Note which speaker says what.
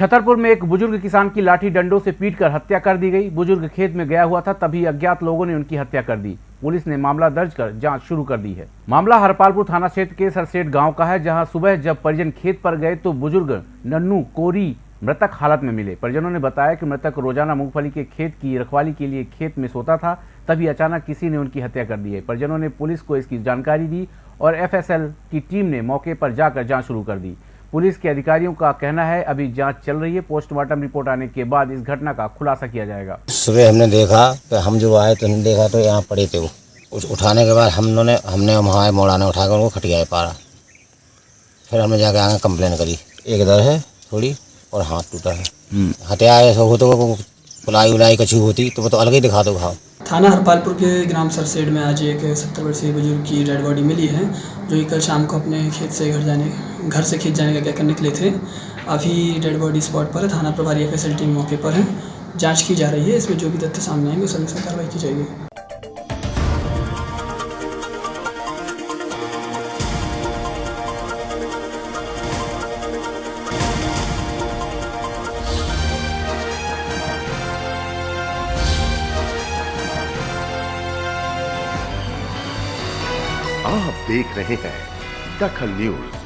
Speaker 1: छतरपुर में एक बुज़ुर्ग किसान की लाठी डंडों से पीटकर हत्या कर दी गई। बुज़ुर्ग खेत में गया हुआ था, तभी अज्ञात लोगों ने उनकी हत्या कर दी। पुलिस ने मामला दर्ज कर जाँच शुरू कर दी है। मामला हरपालपुर थाना क्षेत्र के सरसेठ गाँव का है, जहाँ सुबह जब परिजन खेत पर गए तो बुज़ुर्ग नन्नू कोरी मृतक हालत में मिले। परिजनों ने बताया कि मृतक रोज़ाना मूंगफली के खेत की रखवाली के लिए खेत में सोता था, तभी अचानक किसी ने उनकी हत्या कर दी है। परिजनों ने पुलिस को इसकी जानकारी दी और एफएसएल की टीम ने मौके पर जाकर जाँच शुरू कर दी। पुलिस के अधिकारियों का कहना है अभी जाँच चल रही है। पोस्टमार्टम रिपोर्ट आने के बाद इस घटना का खुलासा किया जाएगा।
Speaker 2: सुबह हमने देखा तो हम जो आए तो हमने देखा तो यहाँ पड़े थे वो। उस उठाने के बाद हम लोगों ने हमने वहाँ मोड़ाने उठा कर उनको खटियाए पारा। फिर हमने जाके आगे कंप्लेन करी। एक दर है थोड़ी और हाथ टूटा है। हथियार ऐसा हो तो वो पुलाई उलाई कछू होती तो वो तो अलग ही दिखा दो घाव
Speaker 3: थाना हरपालपुर के ग्राम सरसेड में आज एक सत्तर वर्षीय बुज़ुर्ग की डेड बॉडी मिली है, जो कि कल शाम को अपने खेत से घर जाने, घर से खेत जाने का कहकर निकले थे। अभी डेड बॉडी स्पॉट पर है थाना प्रभारी एफ़ टीम मौके पर है। जाँच की जा रही है, इसमें जो भी तथ्य सामने आएँगे, उस अनुसार कार्रवाई की जाएगी।
Speaker 4: आप देख रहे हैं दखल न्यूज़।